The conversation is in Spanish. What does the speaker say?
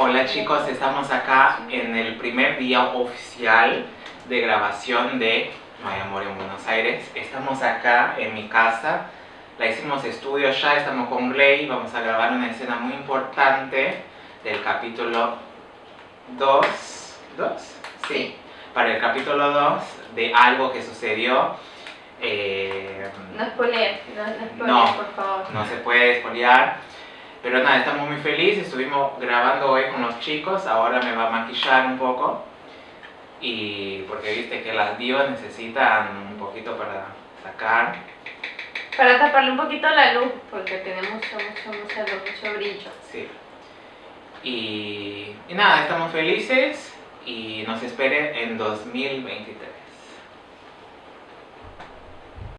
Hola chicos, estamos acá en el primer día oficial de grabación de No hay amor en Buenos Aires. Estamos acá en mi casa, la hicimos estudio ya, estamos con Gley, vamos a grabar una escena muy importante del capítulo 2, ¿2? Sí, para el capítulo 2 de algo que sucedió. Eh, no spoiler, no, no, no, por favor. No se puede spoilear. Pero nada, estamos muy felices, estuvimos grabando hoy con los chicos, ahora me va a maquillar un poco. Y porque viste que las divas necesitan un poquito para sacar. Para taparle un poquito la luz, porque tenemos mucho, mucho, mucho, mucho brillo. Sí. Y, y nada, estamos felices y nos esperen en 2023.